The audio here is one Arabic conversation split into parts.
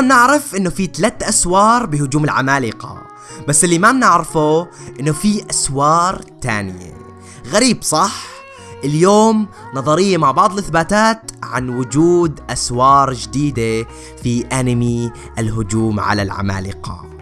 بنعرف إنه في ثلاث أسوار بهجوم العمالقة. بس اللي ما بنعرفه إنه في أسوار تانية. غريب صح؟ اليوم نظرية مع بعض الإثباتات عن وجود أسوار جديدة في أنمي الهجوم على العمالقة.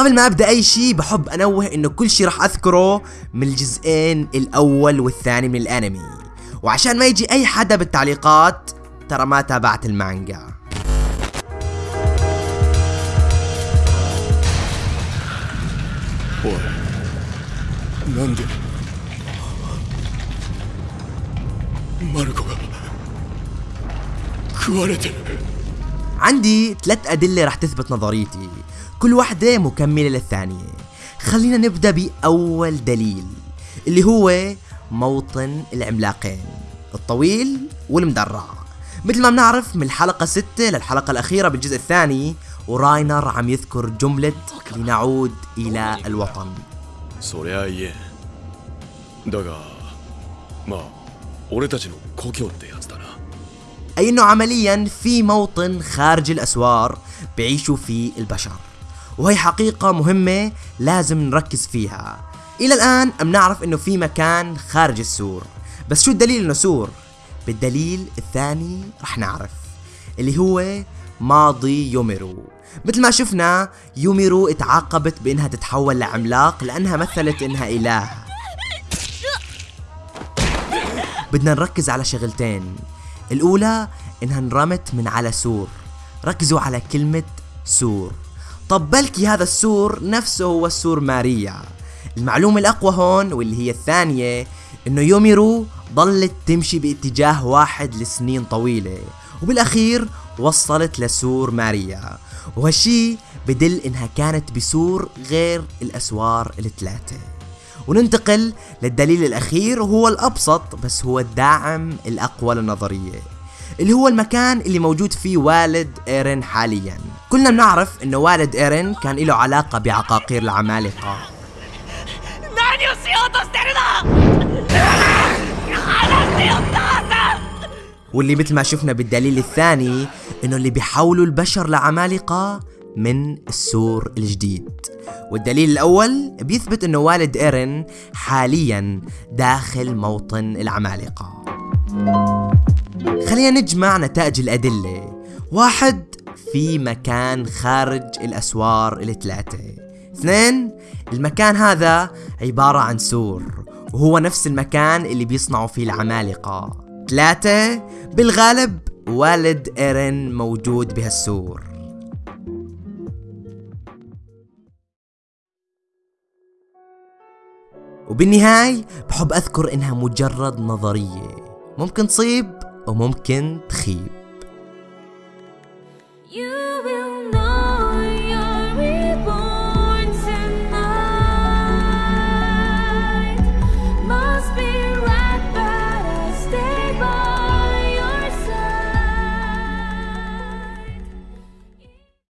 قبل ما أبدأ أي شيء بحب أنوه إنه كل شيء راح أذكره من الجزئين الأول والثاني من الأنمي. وعشان ما يجي أي حدا بالتعليقات ترى ما تابعت المانجا. عندي ثلاث أدلة رح تثبت نظريتي. كل واحدة مكملة للثانية خلينا نبدأ بأول دليل اللي هو موطن العملاقين الطويل والمدرع مثل ما بنعرف من الحلقة 6 للحلقة الأخيرة بالجزء الثاني وراينر عم يذكر جملة لنعود إلى الوطن そりゃ言えんだがまあ俺たちの故郷ってやつだな أي أنه عمليا في موطن خارج الأسوار بيعيشوا فيه البشر وهي حقيقة مهمة لازم نركز فيها. إلى الآن بنعرف أنه في مكان خارج السور. بس شو الدليل أنه سور؟ بالدليل الثاني رح نعرف اللي هو ماضي يوميرو. مثل ما شفنا يوميرو اتعاقبت بإنها تتحول لعملاق لأنها مثلت إنها إله. بدنا نركز على شغلتين. الأولى إنها انرمت من على سور. ركزوا على كلمة سور. طب بلكي هذا السور نفسه هو السور ماريا. المعلومة الأقوى هون واللي هي الثانية إنه يوميرو ظلت تمشي باتجاه واحد لسنين طويلة وبالأخير وصلت لسور ماريا. وهالشي بدل إنها كانت بسور غير الأسوار الثلاثة. وننتقل للدليل الأخير وهو الأبسط بس هو الداعم الأقوى للنظرية اللي هو المكان اللي موجود فيه والد إيرين حاليا. كلنا بنعرف إنه والد إيرين كان له علاقة بعقاقير العمالقة. واللي مثل ما شفنا بالدليل الثاني إنه اللي بيحولوا البشر لعمالقة من السور الجديد. والدليل الأول بيثبت أنه والد إيرين حاليا داخل موطن العمالقة. خلينا نجمع نتائج الأدلة. واحد في مكان خارج الأسوار الثلاثة اثنين المكان هذا عبارة عن سور وهو نفس المكان اللي بيصنعوا فيه العمالقة. ثلاثة بالغالب والد إيرين موجود بهالسور. وبالنهاية بحب أذكر إنها مجرد نظرية. ممكن تصيب وممكن تخيب.